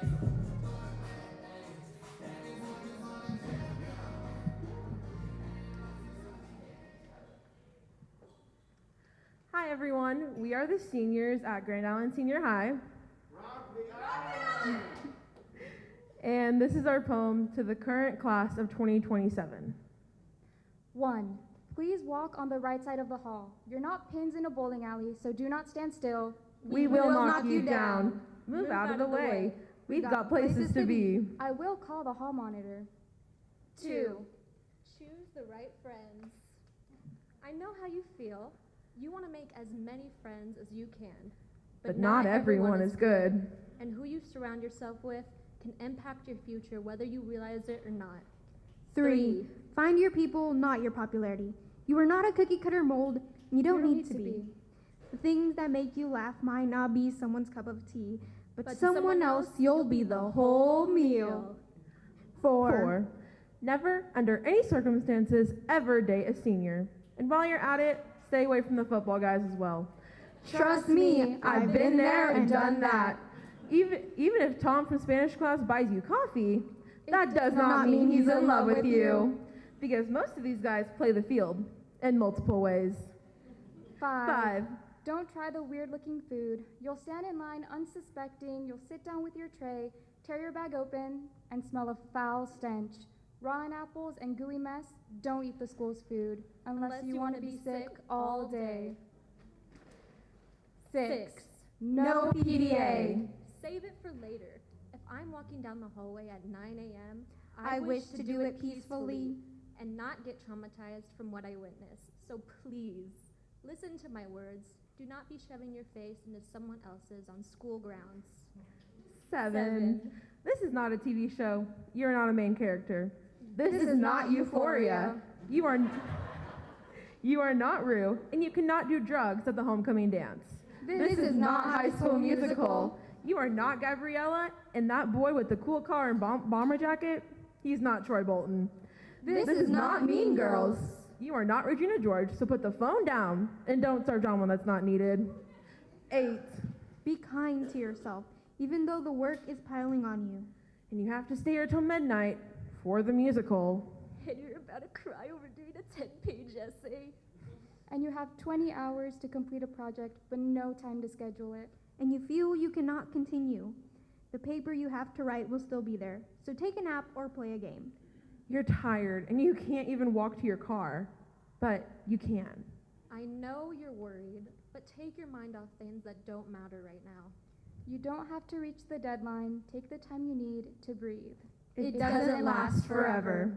Hi, everyone. We are the seniors at Grand Island Senior High. And this is our poem to the current class of 2027. One, please walk on the right side of the hall. You're not pins in a bowling alley, so do not stand still. We will knock you down. Move out of the way. We've got places to be. I will call the hall monitor. Two, Choose the right friends. I know how you feel. You want to make as many friends as you can. But not everyone is good. And who you surround yourself with can impact your future whether you realize it or not. Three, find your people, not your popularity. You are not a cookie cutter mold, and you don't, need, to, be. The things that make you laugh might not be someone's cup of tea, but, But someone, someone else, you'll be the whole meal. Four, Four, never, under any circumstances, ever date a senior. And while you're at it, stay away from the football guys as well. Trust me, I've been there and done that. Even, even if Tom from Spanish class buys you coffee, that does does not not mean he's in love with you. Because most of these guys play the field in multiple ways. five. Five, Don't try the weird looking food. You'll stand in line unsuspecting. You'll sit down with your tray, tear your bag open, and smell a foul stench. Rotten apples and gooey mess, don't eat the school's food unless, you, want to be sick all day. Six. Six. no PDA. Save it for later. If I'm walking down the hallway at 9 a.m., I wish to do it peacefully. and not get traumatized from what I witnessed. So please, listen to my words. Do not be shoving your face into someone else's on school grounds. seven. This is not a TV show. You're not a main character. This, is, not Euphoria. You are. You are not Rue, and you cannot do drugs at the homecoming dance. This is not High School Musical. You are not Gabriella, and that boy with the cool car and bom- bomber jacket, he's not Troy Bolton. This is not Mean Girls. You are not Regina George, so put the phone down and don't start on one that's not needed. Eight. Be kind to yourself, even though the work is piling on you. And you have to stay here till midnight for the musical. And you're about to cry over doing a 10 page essay. And you have 20 hours to complete a project, but no time to schedule it. and you feel you cannot continue, the paper you have to write will still be there. So take a nap or play a game. You're tired and you can't even walk to your car, but you can. I know you're worried, but take your mind off things that don't matter right now. You don't have to reach the deadline. Take the time you need to breathe. It doesn't last forever.